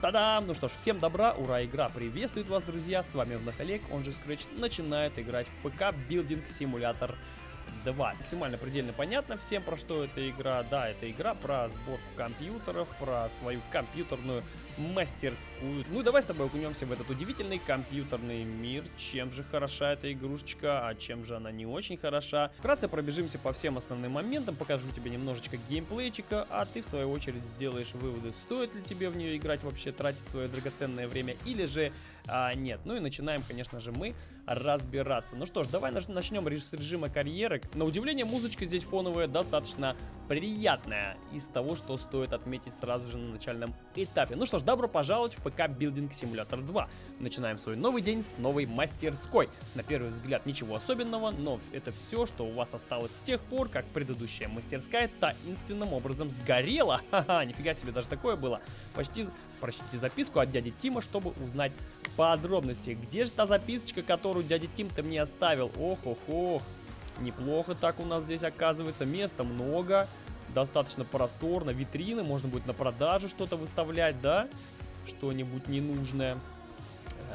Та-дам! Ну что ж, всем добра, ура, игра приветствует вас, друзья! С вами вновь Олег, он же Scratch, начинает играть в ПК Building Simulator 2. Максимально предельно понятно всем, про что эта игра. Да, это игра про сборку компьютеров, про свою компьютерную мастерскую. Ну, давай с тобой окунемся в этот удивительный компьютерный мир. Чем же хороша эта игрушечка, а чем же она не очень хороша. Вкратце пробежимся по всем основным моментам, покажу тебе немножечко геймплейчика, а ты, в свою очередь, сделаешь выводы, стоит ли тебе в нее играть вообще, тратить свое драгоценное время, или же а, нет. Ну и начинаем, конечно же, мы разбираться. Ну что ж, давай начнем с режима карьеры. На удивление, музычка здесь фоновая достаточно приятная из того, что стоит отметить сразу же на начальном этапе. Ну что ж, добро пожаловать в ПК Building Simulator 2. Начинаем свой новый день с новой мастерской. На первый взгляд ничего особенного, но это все, что у вас осталось с тех пор, как предыдущая мастерская таинственным образом сгорела. Ха-ха, нифига себе, даже такое было. Почти, прочтите записку от дяди Тима, чтобы узнать подробности. Где же та записочка, которую дядя Тим-то мне оставил? Ох-ох-ох. Неплохо так у нас здесь оказывается. Места много. Достаточно просторно. Витрины. Можно будет на продажу что-то выставлять, да? Что-нибудь ненужное.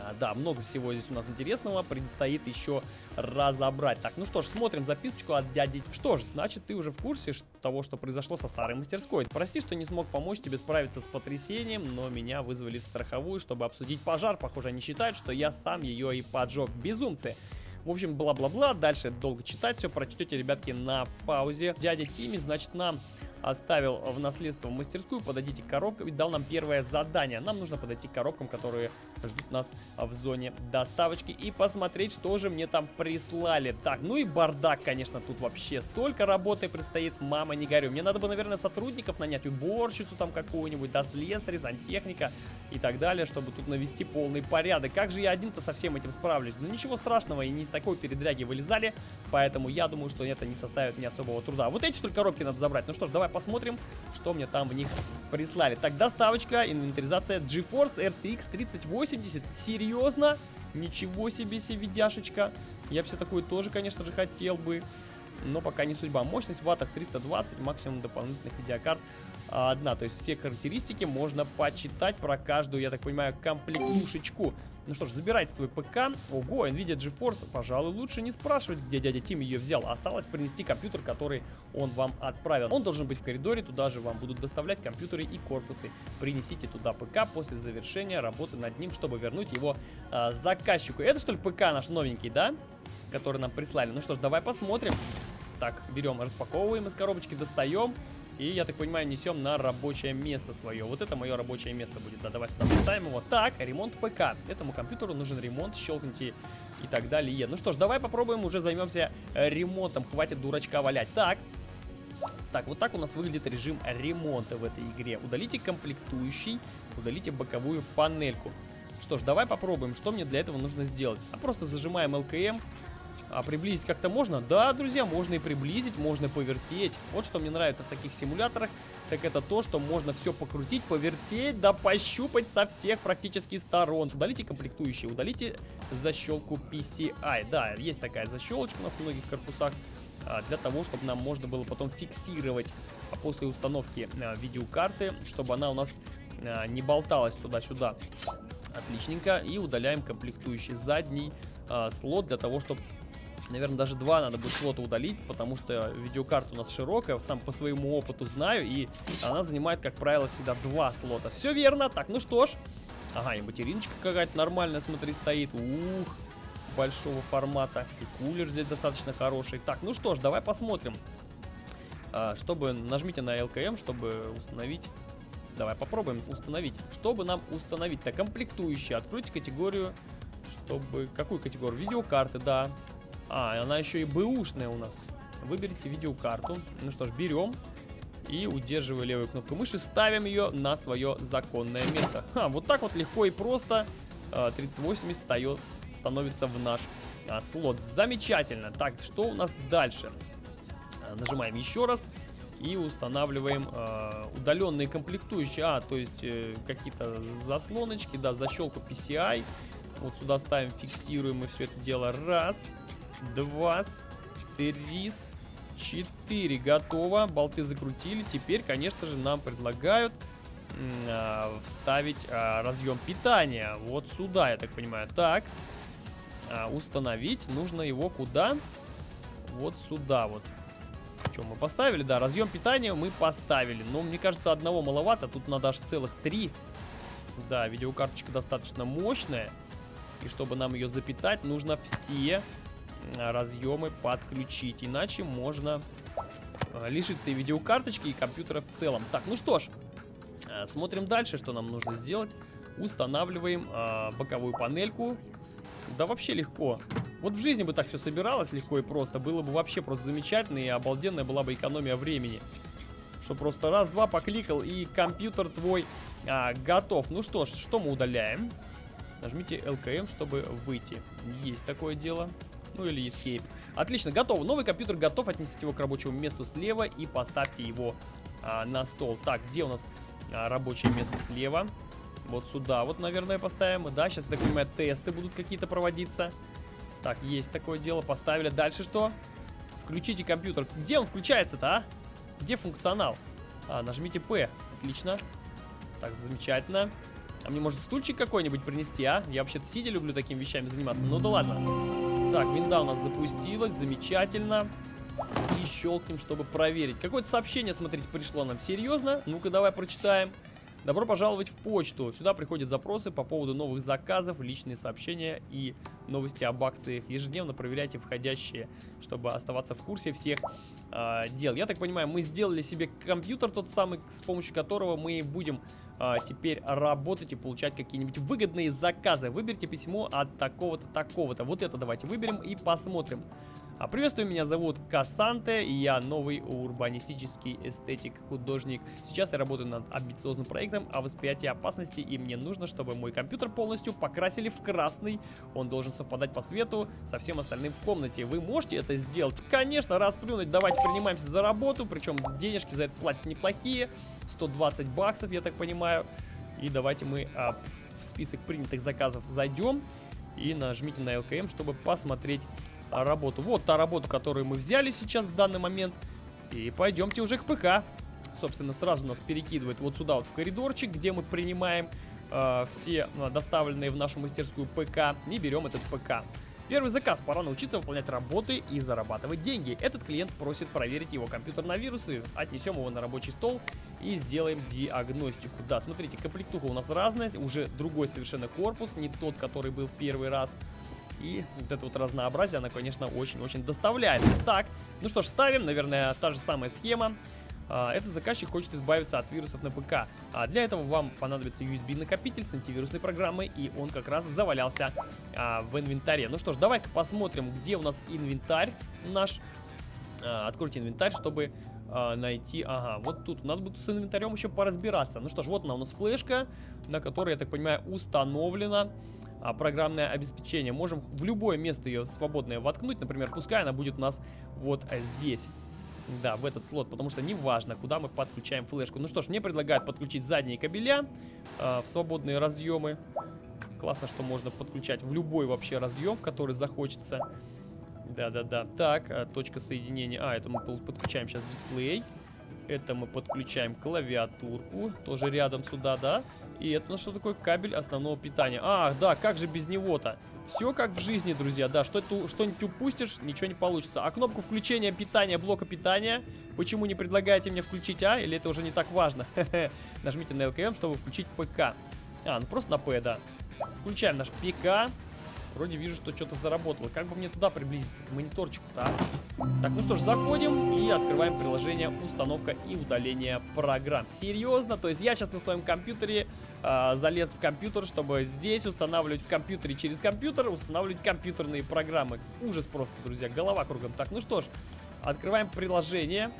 А, да, много всего здесь у нас интересного предстоит еще разобрать. Так, ну что ж, смотрим записочку от дяди. Что ж, значит, ты уже в курсе того, что произошло со старой мастерской. Прости, что не смог помочь тебе справиться с потрясением, но меня вызвали в страховую, чтобы обсудить пожар. Похоже, они считают, что я сам ее и поджег. Безумцы. В общем, бла-бла-бла. Дальше долго читать все прочтете, ребятки, на паузе. Дядя Тими, значит, нам оставил в наследство мастерскую, подойдите к коробкам и дал нам первое задание. Нам нужно подойти к коробкам, которые ждут нас в зоне доставочки и посмотреть, что же мне там прислали. Так, ну и бардак, конечно, тут вообще столько работы предстоит, мама, не горю. Мне надо бы, наверное, сотрудников нанять, уборщицу там какую-нибудь, да, слесаря, сантехника и так далее, чтобы тут навести полный порядок. Как же я один-то со всем этим справлюсь? Ну ничего страшного, и не из такой передряги вылезали, поэтому я думаю, что это не составит мне особого труда. Вот эти только коробки надо забрать. Ну что ж, давай посмотрим, что мне там в них прислали. Так, доставочка, инвентаризация GeForce RTX 3080. Серьезно? Ничего себе видяшечка. Я себе такую тоже, конечно же, хотел бы. Но пока не судьба. Мощность в ваттах 320, максимум дополнительных видеокарт одна. То есть все характеристики можно почитать про каждую, я так понимаю, комплектушечку. Ну что ж, забирайте свой ПК. Ого, NVIDIA GeForce, пожалуй, лучше не спрашивать, где дядя Тим ее взял. Осталось принести компьютер, который он вам отправил. Он должен быть в коридоре, туда же вам будут доставлять компьютеры и корпусы. Принесите туда ПК после завершения работы над ним, чтобы вернуть его э, заказчику. Это что ли ПК наш новенький, да? Который нам прислали. Ну что ж, давай посмотрим. Так, берем, распаковываем из коробочки, достаем. И, я так понимаю, несем на рабочее место свое. Вот это мое рабочее место будет. Да, давай сюда поставим его. Так, ремонт ПК. Этому компьютеру нужен ремонт. Щелкните и так далее. Ну что ж, давай попробуем, уже займемся э, ремонтом. Хватит дурачка валять. Так. Так, вот так у нас выглядит режим ремонта в этой игре. Удалите комплектующий, удалите боковую панельку. Что ж, давай попробуем, что мне для этого нужно сделать. А просто зажимаем LKM, а приблизить как-то можно? Да, друзья, можно и приблизить, можно повертеть. Вот что мне нравится в таких симуляторах, так это то, что можно все покрутить, повертеть, да пощупать со всех практически сторон. Удалите комплектующие, удалите защелку PCI. Да, есть такая защелочка у нас в многих корпусах, а, для того, чтобы нам можно было потом фиксировать а после установки а, видеокарты, чтобы она у нас не болталась туда-сюда. Отличненько. И удаляем комплектующий задний слот для того, чтобы Наверное, даже два надо будет слота удалить, потому что видеокарта у нас широкая, сам по своему опыту знаю, и она занимает, как правило, всегда два слота. Все верно. Так, ну что ж. Ага, и материночка какая-то нормальная, смотри, стоит. Ух, большого формата. И кулер здесь достаточно хороший. Так, ну что ж, давай посмотрим. А, чтобы, нажмите на LKM, чтобы установить... Давай попробуем установить. Чтобы нам установить? Так, комплектующие. Откройте категорию, чтобы... Какую категорию? Видеокарты, да. А, она еще и бэушная у нас. Выберите видеокарту. Ну что ж, берем и, удерживая левую кнопку мыши, ставим ее на свое законное место. Ха, вот так вот легко и просто 3080 встает, становится в наш а, слот. Замечательно. Так, что у нас дальше? А, нажимаем еще раз и устанавливаем э, удаленные комплектующие. А, то есть э, какие-то заслоночки, да, защелку PCI. Вот сюда ставим, фиксируем и все это дело. Раз два, три, четыре. Готово. Болты закрутили. Теперь, конечно же, нам предлагают а, вставить а, разъем питания. Вот сюда, я так понимаю. Так, а, установить нужно его куда? Вот сюда вот. Что, мы поставили? Да, разъем питания мы поставили. Но мне кажется, одного маловато. Тут надо аж целых три. Да, видеокарточка достаточно мощная. И чтобы нам ее запитать, нужно все разъемы подключить. Иначе можно лишиться и видеокарточки, и компьютера в целом. Так, ну что ж, Э, смотрим дальше, что нам нужно сделать. Устанавливаем э, боковую панельку. Да вообще легко. Вот в жизни бы так все собиралось легко и просто. Было бы вообще просто замечательно и обалденная была бы экономия времени. Что просто раз-два покликал и компьютер твой а, готов. Ну что ж, что мы удаляем? Нажмите LKM, чтобы выйти. Есть такое дело. Ну или Escape. Отлично, готово. Новый компьютер готов. Отнесите его к рабочему месту слева и поставьте его а, на стол. Так, где у нас а, рабочее место слева. Вот сюда вот, наверное, поставим. Да, сейчас, так понимаю, тесты будут какие-то проводиться. Так, есть такое дело. Поставили. Дальше что? Включите компьютер. Где он включается-то, а? Где функционал? А, нажмите P. Отлично. Так, замечательно. А мне, может, стульчик какой-нибудь принести, а? Я вообще-то сидя люблю такими вещами заниматься. Ну да ладно. Так, винда у нас запустилась. Замечательно и щелкнем, чтобы проверить. Какое-то сообщение, смотрите, пришло нам. Серьезно? Ну-ка, давай прочитаем. Добро пожаловать в почту. Сюда приходят запросы по поводу новых заказов, личные сообщения и новости об акциях. Ежедневно проверяйте входящие, чтобы оставаться в курсе всех э, дел. Я так понимаю, мы сделали себе компьютер тот самый, с помощью которого мы будем э, теперь работать и получать какие-нибудь выгодные заказы. Выберите письмо от такого-то, такого-то. Вот это давайте выберем и посмотрим. А приветствую, меня зовут Кассанте, и я новый урбанистический эстетик, художник. Сейчас я работаю над амбициозным проектом о восприятии опасности, и мне нужно, чтобы мой компьютер полностью покрасили в красный. Он должен совпадать по цвету со всем остальным в комнате. Вы можете это сделать? Конечно, расплюнуть, давайте принимаемся за работу, причем денежки за это платят неплохие. 120 баксов, я так понимаю. И давайте мы а, в список принятых заказов зайдем и нажмите на LKM, чтобы посмотреть работу. Вот та работа, которую мы взяли сейчас в данный момент. И пойдемте уже к ПК. Собственно, сразу нас перекидывает вот сюда вот в коридорчик, где мы принимаем э, все э, доставленные в нашу мастерскую ПК и берем этот ПК. Первый заказ. Пора научиться выполнять работы и зарабатывать деньги. Этот клиент просит проверить его компьютер на вирусы. Отнесем его на рабочий стол и сделаем диагностику. Да, смотрите, комплектуха у нас разная. Уже другой совершенно корпус, не тот, который был в первый раз. И вот это вот разнообразие, она, конечно, очень-очень доставляет. Так, ну что ж, ставим, наверное, та же самая схема. А, этот заказчик хочет избавиться от вирусов на ПК. А для этого вам понадобится USB-накопитель с антивирусной программой, и он как раз завалялся а, в инвентаре. Ну что ж, давай-ка посмотрим, где у нас инвентарь наш. Откройте инвентарь, чтобы найти... Ага, вот тут нас будет с инвентарем еще поразбираться. Ну что ж, вот она у нас флешка, на которой, я так понимаю, установлена программное обеспечение. Можем в любое место ее свободное воткнуть. Например, пускай она будет у нас вот здесь. Да, в этот слот, потому что не важно, куда мы подключаем флешку. Ну что ж, мне предлагают подключить задние кабеля э, в свободные разъемы. Классно, что можно подключать в любой вообще разъем, в который захочется. Да-да-да. Так, э, точка соединения. А, это мы подключаем сейчас дисплей. Это мы подключаем клавиатурку. Тоже рядом сюда, да? И это ну, что такое кабель основного питания? Ах, да, как же без него-то? Все как в жизни, друзья, да, что-нибудь упустишь, ничего не получится. А кнопку включения питания, блока питания, почему не предлагаете мне включить, а? Или это уже не так важно? Нажмите на LKM, чтобы включить ПК. А, ну просто на П, да. Включаем наш ПК. Вроде вижу, что что-то заработало. Как бы мне туда приблизиться, к мониторчику-то, а? Так, ну что ж, заходим и открываем приложение установка и удаление программ. Серьезно? То есть я сейчас на своем компьютере э, залез в компьютер, чтобы здесь устанавливать в компьютере через компьютер, устанавливать компьютерные программы. Ужас просто, друзья, голова кругом. Так, ну что ж, открываем приложение.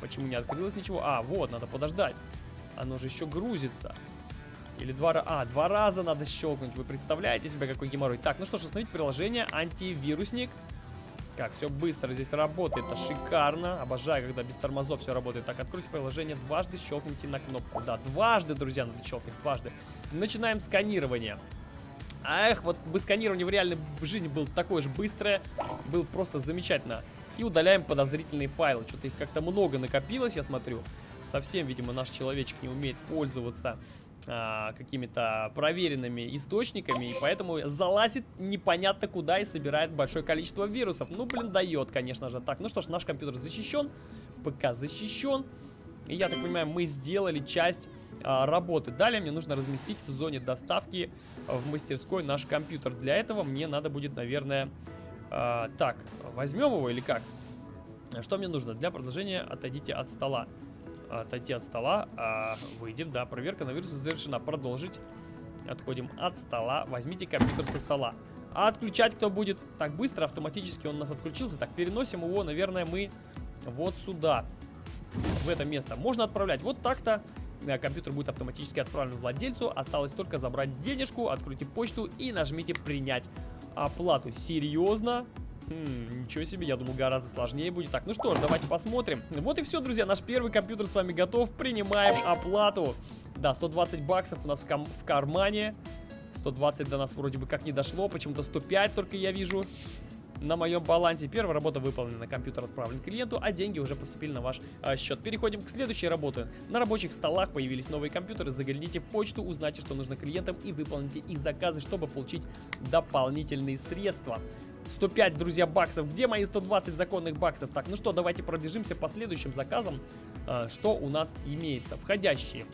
Почему не открылось ничего? А, вот, надо подождать. Оно же еще грузится. Или два раза... А, два раза надо щелкнуть. Вы представляете себе, какой геморрой? Так, ну что ж, установить приложение антивирусник. Как, все быстро здесь работает, это шикарно. Обожаю, когда без тормозов все работает. Так, откройте приложение, дважды щелкните на кнопку. Да, дважды, друзья, надо щелкнуть, дважды. Начинаем сканирование. Эх, вот бы сканирование в реальной жизни было такое же быстрое. Было просто замечательно. И удаляем подозрительные файлы. Что-то их как-то много накопилось, я смотрю. совсем, видимо, наш человечек не умеет пользоваться а, какими-то проверенными источниками, и поэтому залазит непонятно куда и собирает большое количество вирусов. Ну, блин, дает, конечно же. Так, ну что ж, наш компьютер защищен, ПК защищен. И я так понимаю, мы сделали часть а, работы. Далее мне нужно разместить в зоне доставки в мастерской наш компьютер. Для этого мне надо будет, наверное... А, так, возьмем его или как? Что мне нужно? Для продолжения отойдите от стола отойти от стола. А, выйдем, да, проверка на вирусы завершена. Продолжить. Отходим от стола. Возьмите компьютер со стола. А отключать кто будет? Так быстро, автоматически он у нас отключился. Так, переносим его, наверное, мы вот сюда. В это место. Можно отправлять вот так-то. Э, компьютер будет автоматически отправлен владельцу. Осталось только забрать денежку, откройте почту и нажмите принять оплату. Серьезно? Хм, ничего себе, я думал, гораздо сложнее будет. Так, ну что ж, давайте посмотрим. Вот и все, друзья, наш первый компьютер с вами готов. Принимаем оплату. Да, 120 баксов у нас в, в кармане. 120 до нас вроде бы как не дошло. Почему-то 105 только я вижу на моем балансе. Первая работа выполнена, компьютер отправлен клиенту, а деньги уже поступили на ваш а, счет. Переходим к следующей работе. На рабочих столах появились новые компьютеры. Загляните в почту, узнайте, что нужно клиентам и выполните их заказы, чтобы получить дополнительные средства. 105, друзья, баксов. Где мои 120 законных баксов? Так, ну что, давайте пробежимся по следующим заказам. А, что у нас имеется? Входящие.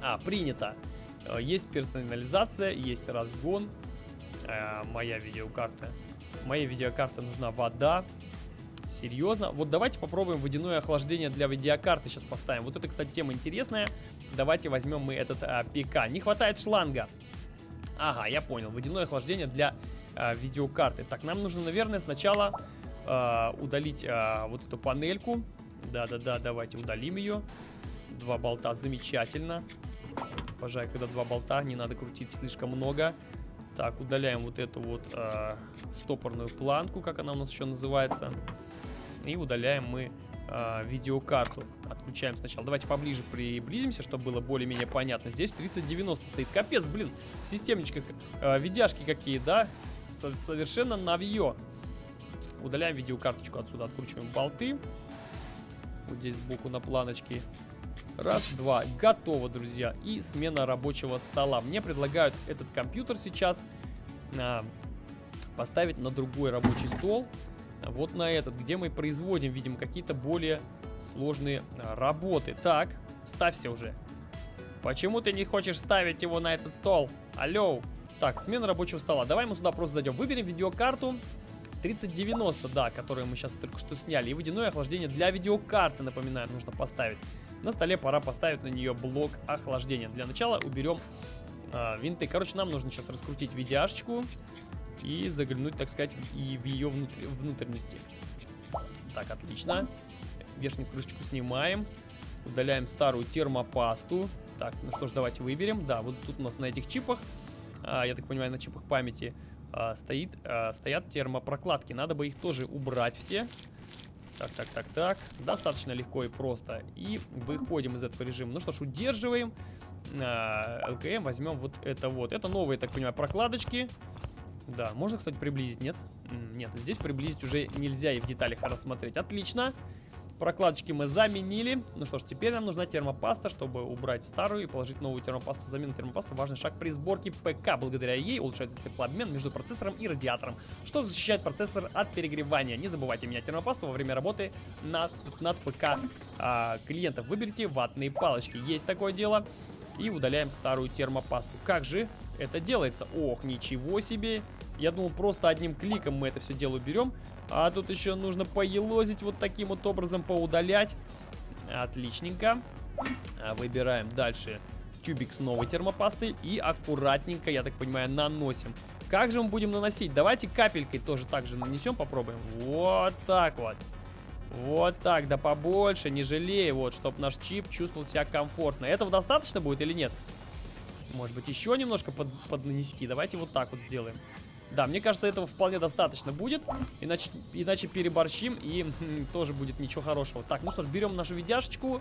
А, принято. А, есть персонализация, есть разгон. А, моя видеокарта. Моей видеокарте нужна вода. Серьезно? Вот давайте попробуем водяное охлаждение для видеокарты сейчас поставим. Вот это, кстати, тема интересная. Давайте возьмем мы этот а, ПК. Не хватает шланга. Ага, я понял. Водяное охлаждение для а, видеокарты. Так, нам нужно, наверное, сначала а, удалить а, вот эту панельку. Да-да-да, давайте удалим ее. Два болта, замечательно. Обожаю, когда два болта, не надо крутить слишком много. Так, удаляем вот эту вот э, стопорную планку, как она у нас еще называется. И удаляем мы э, видеокарту. Отключаем сначала. Давайте поближе приблизимся, чтобы было более-менее понятно. Здесь 3090 стоит. Капец, блин, в системничках э, видяшки какие, да? Совершенно навье. Удаляем видеокарточку отсюда, откручиваем болты. Вот здесь сбоку на планочке. Раз, два. Готово, друзья. И смена рабочего стола. Мне предлагают этот компьютер сейчас а, поставить на другой рабочий стол. Вот на этот, где мы производим, видимо, какие-то более сложные а, работы. Так, ставься уже. Почему ты не хочешь ставить его на этот стол? Алло. Так, смена рабочего стола. Давай мы сюда просто зайдем. Выберем видеокарту 3090, да, которую мы сейчас только что сняли. И водяное охлаждение для видеокарты, напоминаю, нужно поставить. На столе пора поставить на нее блок охлаждения. Для начала уберем э, винты. Короче, нам нужно сейчас раскрутить видяшечку и заглянуть, так сказать, и в ее внутр внутренности. Так, отлично. Верхнюю крышечку снимаем. Удаляем старую термопасту. Так, ну что ж, давайте выберем. Да, вот тут у нас на этих чипах я так понимаю, на чипах памяти а, стоит, а, стоят термопрокладки. Надо бы их тоже убрать все. Так, так, так, так. Достаточно легко и просто. И выходим из этого режима. Ну что ж, удерживаем. ЛКМ возьмем вот это вот. Это новые, так понимаю, прокладочки. Да, можно, кстати, приблизить, нет? Нет, здесь приблизить уже нельзя и в деталях рассмотреть. Отлично. Прокладочки мы заменили. Ну что ж, теперь нам нужна термопаста, чтобы убрать старую и положить новую термопасту. Замена термопасты – важный шаг при сборке ПК. Благодаря ей улучшается теплообмен между процессором и радиатором, что защищает процессор от перегревания. Не забывайте менять термопасту во время работы над, над ПК а, клиентов. Выберите ватные палочки. Есть такое дело. И удаляем старую термопасту. Как же это делается? Ох, ничего себе! Я думал, просто одним кликом мы это все дело берем. А тут еще нужно поелозить вот таким вот образом, поудалять. Отличненько. А, выбираем дальше тюбик с новой термопастой и аккуратненько, я так понимаю, наносим. Как же мы будем наносить? Давайте капелькой тоже так же нанесем, попробуем. Вот так вот. Вот так, да побольше, не жалей, вот, чтобы наш чип чувствовал себя комфортно. Этого достаточно будет или нет? Может быть, еще немножко под, поднанести? Давайте вот так вот сделаем. Да, мне кажется, этого вполне достаточно будет. Иначе, иначе переборщим и хм, тоже будет ничего хорошего. Так, ну что ж, берем нашу видяшечку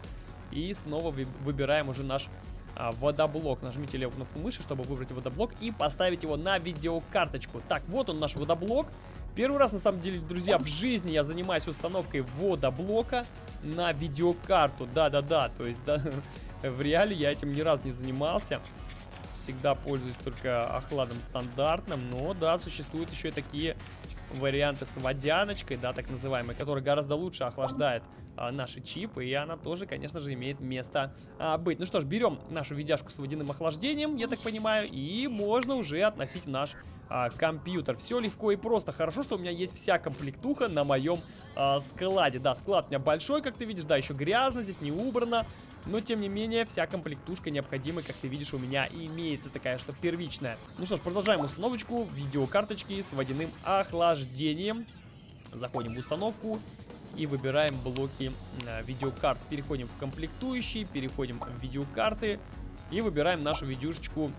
и снова выбираем уже наш а, водоблок. Нажмите левую кнопку мыши, чтобы выбрать водоблок и поставить его на видеокарточку. Так, вот он наш водоблок. Первый раз, на самом деле, друзья, в жизни я занимаюсь установкой ввода блока на видеокарту. Да-да-да, то есть, да, в реале я этим ни разу не занимался. Всегда пользуюсь только охладом стандартным, но да, существуют еще и такие варианты с водяночкой, да, так называемой, которая гораздо лучше охлаждает а, наши чипы, и она тоже, конечно же, имеет место а, быть. Ну что ж, берем нашу видяшку с водяным охлаждением, я так понимаю, и можно уже относить наш а, компьютер. Все легко и просто. Хорошо, что у меня есть вся комплектуха на моем а, складе. Да, склад у меня большой, как ты видишь, да, еще грязно, здесь не убрано. Но, тем не менее, вся комплектушка необходимая, как ты видишь, у меня имеется такая, что первичная. Ну что ж, продолжаем установочку видеокарточки с водяным охлаждением. Заходим в установку и выбираем блоки э, видеокарт. Переходим в комплектующие, переходим в видеокарты и выбираем нашу видюшечку,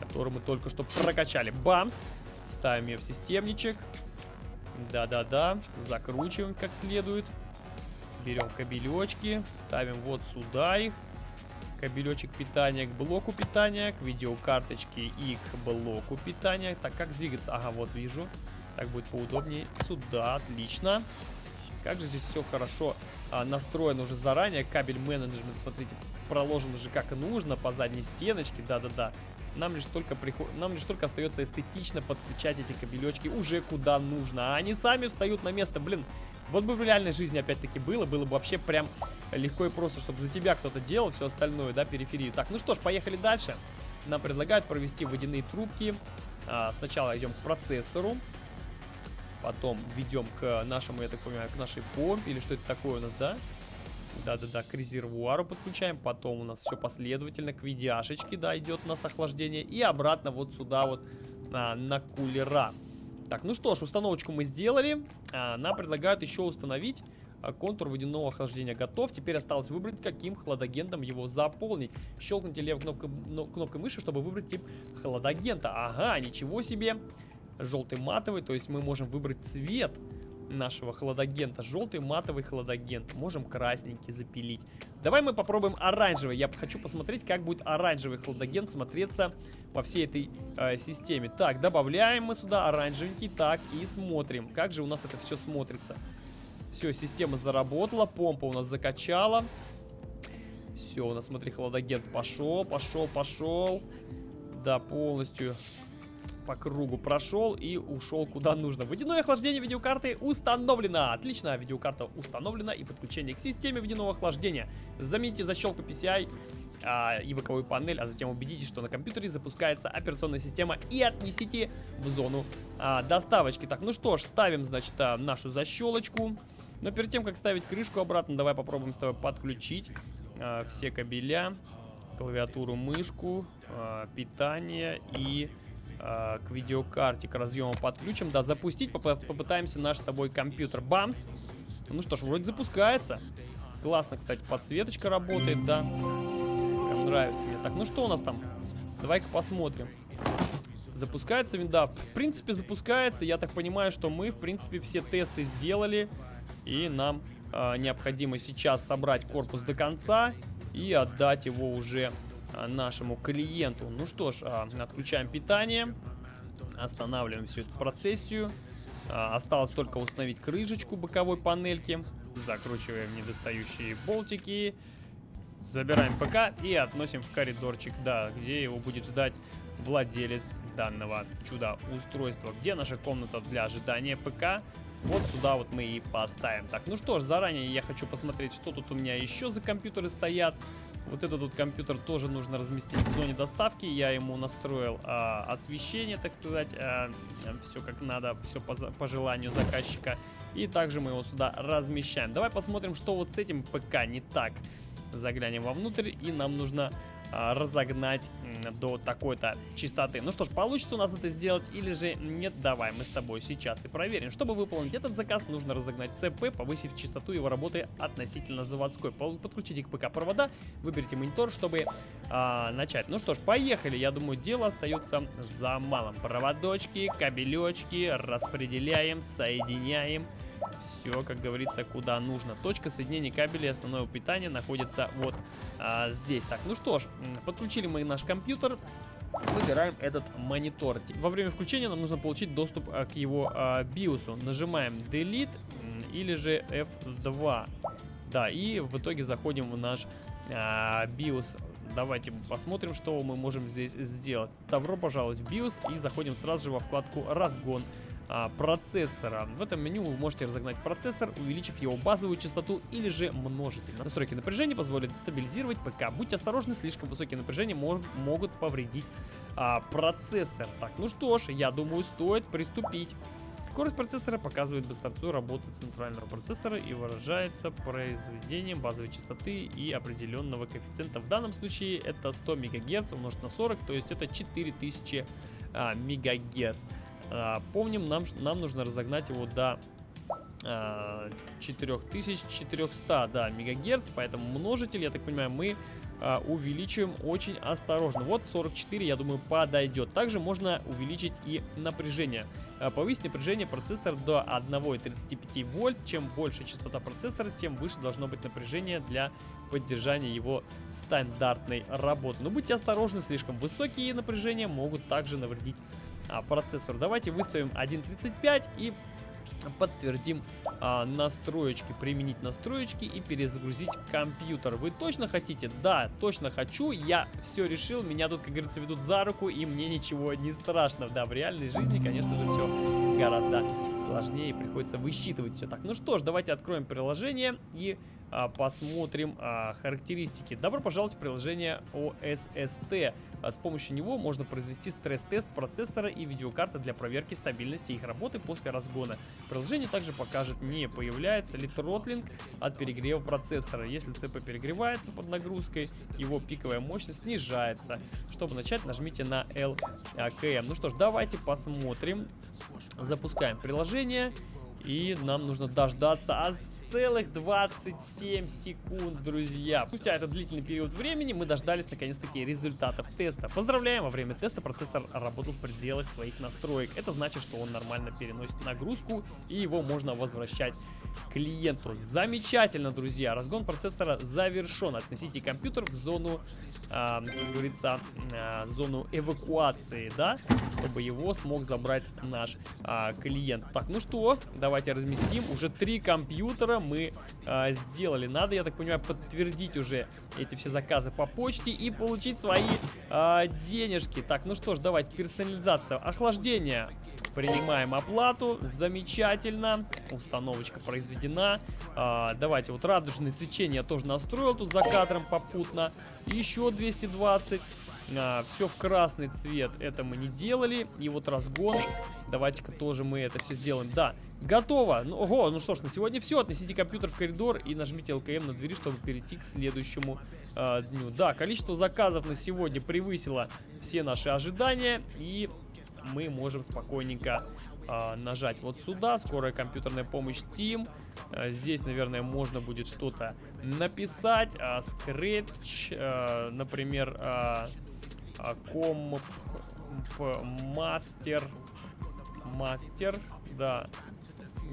которую мы только что прокачали. Бамс! Ставим ее в системничек. Да-да-да, закручиваем как следует. Берем кабелечки, ставим вот сюда их. Кабелечек питания к блоку питания, к видеокарточке и к блоку питания. Так, как двигаться? Ага, вот вижу. Так будет поудобнее. Сюда, отлично. Как же здесь все хорошо а, настроено уже заранее. Кабель менеджмент, смотрите, проложен уже как нужно по задней стеночке. Да-да-да. Нам лишь только приход... нам лишь только остается эстетично подключать эти кабелечки уже куда нужно. А они сами встают на место. Блин, вот бы в реальной жизни опять-таки было, было бы вообще прям легко и просто, чтобы за тебя кто-то делал все остальное, да, периферию. Так, ну что ж, поехали дальше. Нам предлагают провести водяные трубки. А, сначала идем к процессору. Потом ведем к нашему, я так понимаю, к нашей помпе. Или что это такое у нас, да? Да-да-да, к резервуару подключаем. Потом у нас все последовательно к видяшечке, да, идет у нас охлаждение. И обратно вот сюда вот а, на кулера. Так, ну что ж, установочку мы сделали. А, нам предлагают еще установить а, контур водяного охлаждения готов. Теперь осталось выбрать, каким хладагентом его заполнить. Щелкните левой кнопкой, кнопкой мыши, чтобы выбрать тип хладагента. Ага, ничего себе. Желтый матовый, то есть мы можем выбрать цвет нашего хладагента. Желтый матовый хладагент. Можем красненький запилить. Давай мы попробуем оранжевый. Я хочу посмотреть, как будет оранжевый хладагент смотреться во всей этой э, системе. Так, добавляем мы сюда оранжевенький. Так, и смотрим, как же у нас это все смотрится. Все, система заработала. Помпа у нас закачала. Все, у нас, смотри, хладагент пошел, пошел, пошел. Да, полностью по кругу прошел и ушел куда нужно. Водяное охлаждение видеокарты установлено. Отлично, видеокарта установлена и подключение к системе водяного охлаждения. Замените защелку PCI а, и боковую панель, а затем убедитесь, что на компьютере запускается операционная система и отнесите в зону а, доставочки. Так, ну что ж, ставим, значит, а, нашу защелочку. Но перед тем, как ставить крышку обратно, давай попробуем с тобой подключить а, все кабеля, клавиатуру, мышку, а, питание и э, к видеокарте, к разъему подключим. Да, запустить поп попытаемся наш с тобой компьютер. Бамс! Ну что ж, вроде запускается. Классно, кстати, подсветочка работает, да. Прям нравится мне. Так, ну что у нас там? Давай-ка посмотрим. Запускается винда. В принципе, запускается. Я так понимаю, что мы, в принципе, все тесты сделали. И нам э, необходимо сейчас собрать корпус до конца и отдать его уже нашему клиенту. Ну что ж, а, отключаем питание, останавливаем всю эту процессию. А, осталось только установить крышечку боковой панельки, закручиваем недостающие болтики, забираем ПК и относим в коридорчик, да, где его будет ждать владелец данного чудо-устройства. Где наша комната для ожидания ПК? Вот сюда вот мы и поставим. Так, ну что ж, заранее я хочу посмотреть, что тут у меня еще за компьютеры стоят. Вот этот вот компьютер тоже нужно разместить в зоне доставки. Я ему настроил а, освещение, так сказать, а, все как надо, все по, по желанию заказчика. И также мы его сюда размещаем. Давай посмотрим, что вот с этим ПК не так. Заглянем вовнутрь, и нам нужно разогнать до такой-то частоты. Ну что ж, получится у нас это сделать или же нет, давай мы с тобой сейчас и проверим. Чтобы выполнить этот заказ, нужно разогнать ЦП, повысив частоту его работы относительно заводской. Подключите к ПК провода, выберите монитор, чтобы а, начать. Ну что ж, поехали. Я думаю, дело остается за малым. Проводочки, кабелечки распределяем, соединяем. Все, как говорится, куда нужно. Точка соединения кабеля основного питания находится вот а, здесь. Так, ну что ж, подключили мы наш компьютер. выбираем этот монитор. Во время включения нам нужно получить доступ а, к его а, биосу. Нажимаем Delete или же F2. Да, и в итоге заходим в наш а, BIOS. Давайте посмотрим, что мы можем здесь сделать. Добро пожаловать в BIOS и заходим сразу же во вкладку «Разгон» а, процессора. В этом меню вы можете разогнать процессор, увеличив его базовую частоту или же множитель. Настройки напряжения позволят стабилизировать ПК. Будьте осторожны, слишком высокие напряжения мож могут повредить а, процессор. Так, ну что ж, я думаю, стоит приступить. Скорость процессора показывает быстроту работы центрального процессора и выражается произведением базовой частоты и определенного коэффициента. В данном случае это 100 МГц умножить на 40, то есть это 4000 а, МГц. А, помним, нам, нам нужно разогнать его до а, 4400 да, мегагерц, поэтому множитель, я так понимаю, мы а, увеличиваем очень осторожно. Вот 44, я думаю, подойдет. Также можно увеличить и напряжение. А, повысить напряжение процессора до 1,35 вольт. Чем больше частота процессора, тем выше должно быть напряжение для поддержания его стандартной работы. Но будьте осторожны, слишком высокие напряжения могут также навредить а, процессору. Давайте выставим 1.35 и подтвердим а, настроечки, применить настроечки и перезагрузить компьютер. Вы точно хотите? Да, точно хочу. Я все решил. Меня тут, как говорится, ведут за руку, и мне ничего не страшно. Да, в реальной жизни, конечно же, все гораздо сложнее. Приходится высчитывать все так. Ну что ж, давайте откроем приложение и а, посмотрим а, характеристики. Добро пожаловать в приложение OSST. А с помощью него можно произвести стресс-тест процессора и видеокарты для проверки стабильности их работы после разгона. Приложение также покажет, не появляется ли тротлинг от перегрева процессора. Если ЦП перегревается под нагрузкой, его пиковая мощность снижается. Чтобы начать, нажмите на LKM. Ну что ж, давайте посмотрим. Запускаем приложение. И нам нужно дождаться аж целых 27 секунд, друзья. Спустя этот длительный период времени мы дождались наконец-таки результатов теста. Поздравляем, во время теста процессор работал в пределах своих настроек. Это значит, что он нормально переносит нагрузку и его можно возвращать клиенту. Замечательно, друзья. Разгон процессора завершен. Относите компьютер в зону, э, как говорится, э, зону эвакуации, да, чтобы его смог забрать наш э, клиент. Так, ну что, давайте разместим. Уже три компьютера мы э, сделали. Надо, я так понимаю, подтвердить уже эти все заказы по почте и получить свои э, денежки. Так, ну что ж, давайте, персонализация. Охлаждение. Принимаем оплату. Замечательно. Установочка произведена. А, давайте, вот радужное свечение я тоже настроил тут за кадром попутно. Еще 220. А, все в красный цвет. Это мы не делали. И вот разгон. Давайте-ка тоже мы это все сделаем. Да, готово. Ну, ого, ну что ж, на сегодня все. Отнесите компьютер в коридор и нажмите ЛКМ на двери, чтобы перейти к следующему э, дню. Да, количество заказов на сегодня превысило все наши ожидания. И мы можем спокойненько э, нажать вот сюда. Скорая компьютерная помощь Team. Э, здесь, наверное, можно будет что-то написать. Э, например, комп, мастер, мастер, да.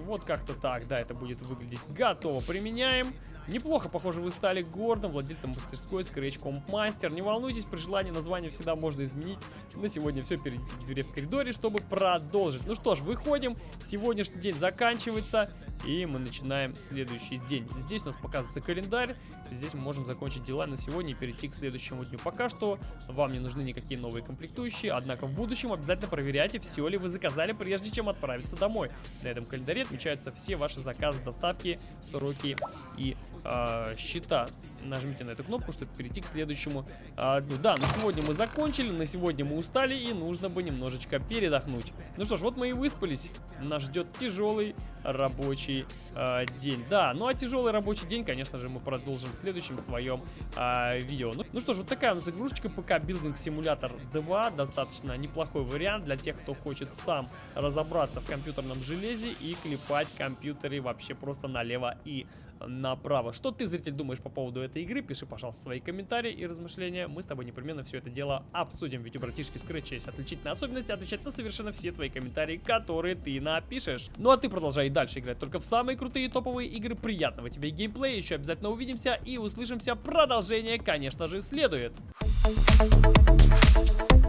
Вот как-то так, да, это будет выглядеть. Готово, применяем. Неплохо, похоже, вы стали гордым владельцем мастерской Scratch Comp Master. Не волнуйтесь, при желании название всегда можно изменить. На сегодня все, перейдите к двери в коридоре, чтобы продолжить. Ну что ж, выходим. Сегодняшний день заканчивается, и мы начинаем следующий день. Здесь у нас показывается календарь. Здесь мы можем закончить дела на сегодня и перейти к следующему дню. Пока что вам не нужны никакие новые комплектующие, однако в будущем обязательно проверяйте, все ли вы заказали, прежде чем отправиться домой. На этом календаре отмечаются все ваши заказы, доставки, сроки и э, счета. Нажмите на эту кнопку, чтобы перейти к следующему э, дню. Да, на сегодня мы закончили, на сегодня мы устали и нужно бы немножечко передохнуть. Ну что ж, вот мы и выспались. Нас ждет тяжелый рабочий э, день. Да, ну а тяжелый рабочий день, конечно же, мы продолжим в следующем своем э, видео. Ну, ну что ж, вот такая у нас игрушечка ПК Building Simulator 2. Достаточно неплохой вариант для тех, кто хочет сам разобраться в компьютерном железе и клепать компьютеры вообще просто налево и направо. Что ты, зритель, думаешь по поводу этой игры? Пиши, пожалуйста, свои комментарии и размышления. Мы с тобой непременно все это дело обсудим. Ведь у братишки Scratch есть отличительные особенности отвечать на совершенно все твои комментарии, которые ты напишешь. Ну а ты продолжай дальше играть только в самые крутые топовые игры. Приятного тебе геймплея. Еще обязательно увидимся и услышимся. Продолжение, конечно же, следует. Thank you.